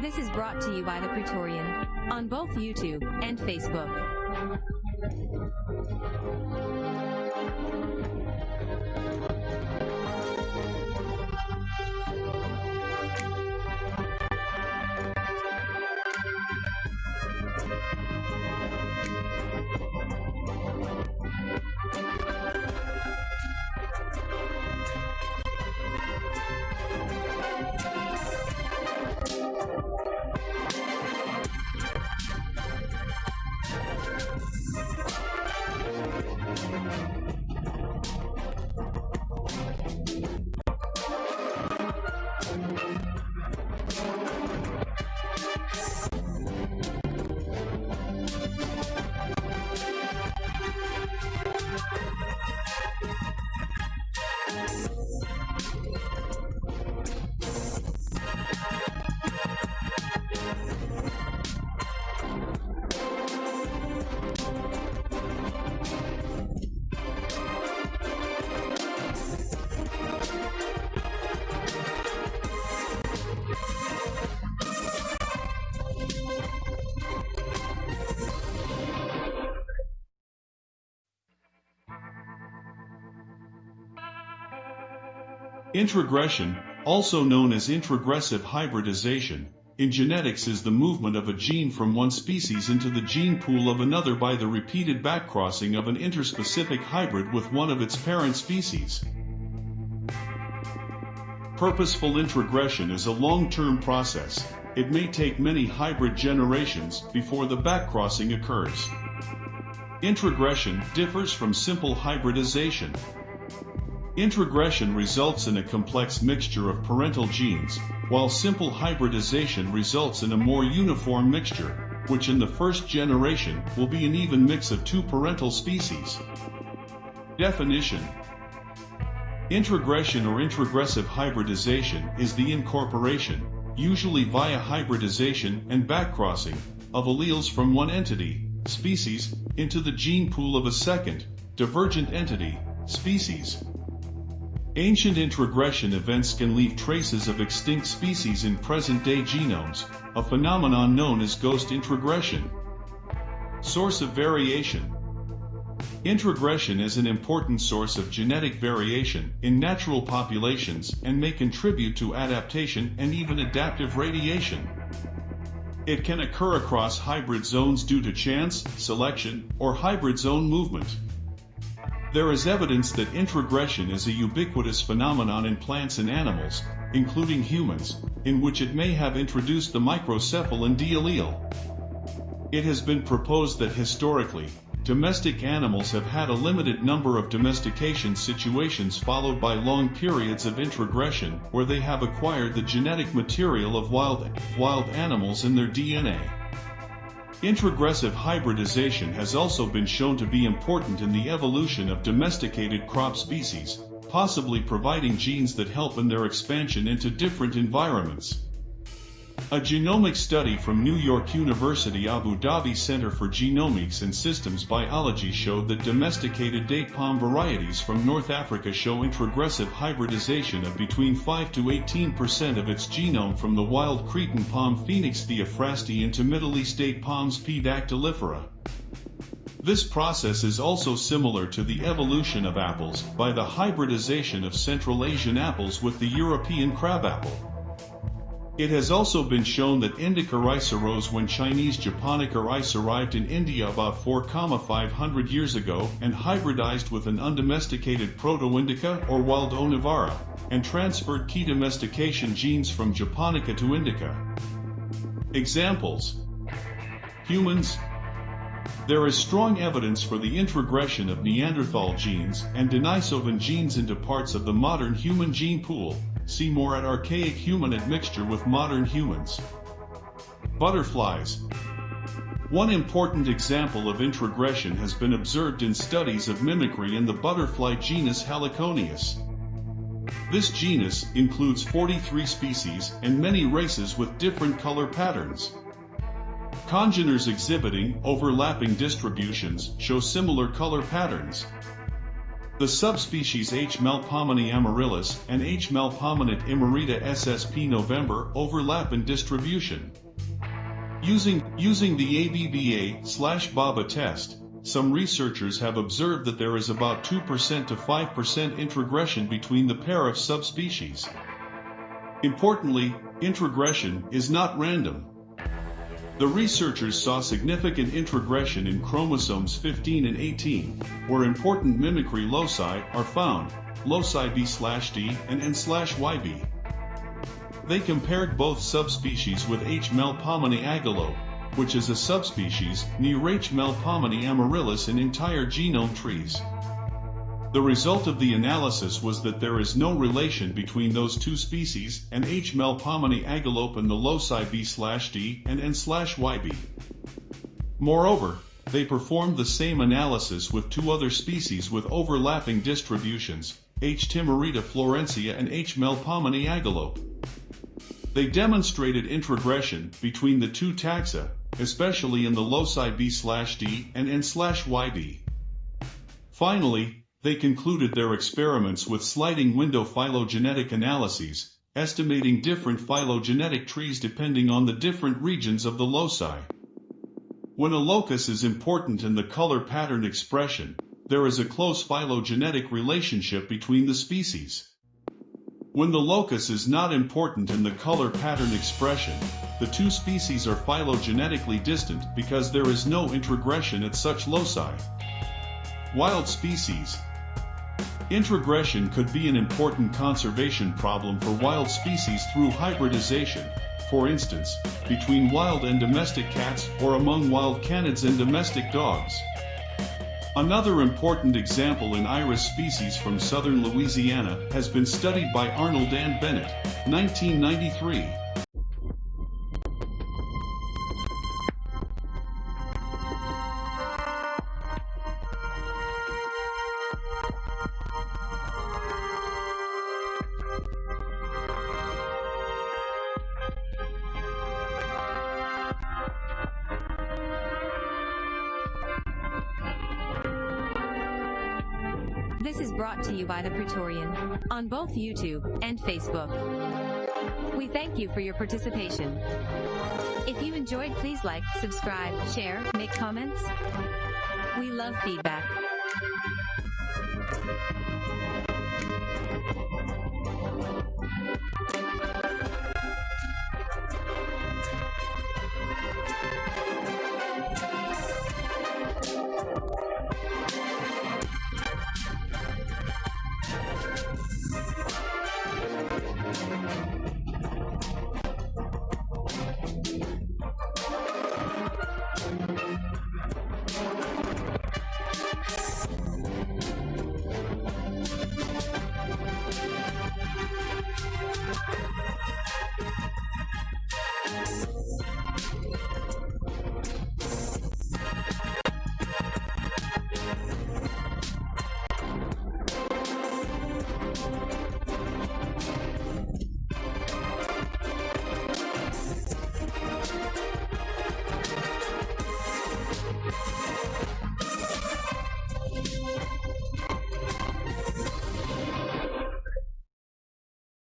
This is brought to you by the Praetorian on both YouTube and Facebook. Introgression, also known as introgressive hybridization, in genetics is the movement of a gene from one species into the gene pool of another by the repeated backcrossing of an interspecific hybrid with one of its parent species. Purposeful introgression is a long-term process. It may take many hybrid generations before the backcrossing occurs. Introgression differs from simple hybridization. Introgression results in a complex mixture of parental genes, while simple hybridization results in a more uniform mixture, which in the first generation will be an even mix of two parental species. Definition Introgression or introgressive hybridization is the incorporation, usually via hybridization and backcrossing, of alleles from one entity, species, into the gene pool of a second, divergent entity, species. Ancient introgression events can leave traces of extinct species in present-day genomes, a phenomenon known as ghost introgression. Source of variation Introgression is an important source of genetic variation in natural populations and may contribute to adaptation and even adaptive radiation. It can occur across hybrid zones due to chance, selection, or hybrid zone movement. There is evidence that introgression is a ubiquitous phenomenon in plants and animals, including humans, in which it may have introduced the microcephalin D allele. It has been proposed that historically, domestic animals have had a limited number of domestication situations followed by long periods of introgression where they have acquired the genetic material of wild, wild animals in their DNA. Introgressive hybridization has also been shown to be important in the evolution of domesticated crop species, possibly providing genes that help in their expansion into different environments. A genomic study from New York University Abu Dhabi Center for Genomics and Systems Biology showed that domesticated date palm varieties from North Africa show introgressive hybridization of between 5 to 18% of its genome from the wild Cretan palm Phoenix theophrasti into Middle East date palms P. dactylifera. This process is also similar to the evolution of apples by the hybridization of Central Asian apples with the European crabapple. It has also been shown that indica rice arose when Chinese japonica rice arrived in India about 4,500 years ago and hybridized with an undomesticated Proto-Indica or wild Onivara, and transferred key domestication genes from japonica to indica. Examples. Humans. There is strong evidence for the introgression of Neanderthal genes and Denisovan genes into parts of the modern human gene pool, See more at archaic human admixture with modern humans. Butterflies. One important example of introgression has been observed in studies of mimicry in the butterfly genus Heliconius. This genus includes 43 species and many races with different color patterns. Congeners exhibiting overlapping distributions show similar color patterns. The subspecies H. melpomene amaryllis and H. melpomene timareta ssp november overlap in distribution. Using, using the ABBA slash BABA test, some researchers have observed that there is about 2% to 5% introgression between the pair of subspecies. Importantly, introgression is not random. The researchers saw significant introgression in chromosomes 15 and 18, where important mimicry loci are found, loci B/D and N/YB. They compared both subspecies with H. melpomene agalope, which is a subspecies near H. melpomene amaryllis in entire genome trees. The result of the analysis was that there is no relation between those two species and H. melpomene agalope and the loci B/D and N/YB. Moreover, they performed the same analysis with two other species with overlapping distributions, H. timareta florencia and H. melpomene agalope. They demonstrated introgression between the two taxa, especially in the loci B/D and N/YB. Finally, they concluded their experiments with sliding window phylogenetic analyses, estimating different phylogenetic trees depending on the different regions of the loci. When a locus is important in the color pattern expression, there is a close phylogenetic relationship between the species. When the locus is not important in the color pattern expression, the two species are phylogenetically distant because there is no introgression at such loci. Wild species, Introgression could be an important conservation problem for wild species through hybridization, for instance, between wild and domestic cats or among wild canids and domestic dogs. Another important example in iris species from southern Louisiana has been studied by Arnold and Bennett, 1993. This is brought to you by The Praetorian on both YouTube and Facebook. We thank you for your participation. If you enjoyed, please like, subscribe, share, make comments. We love feedback.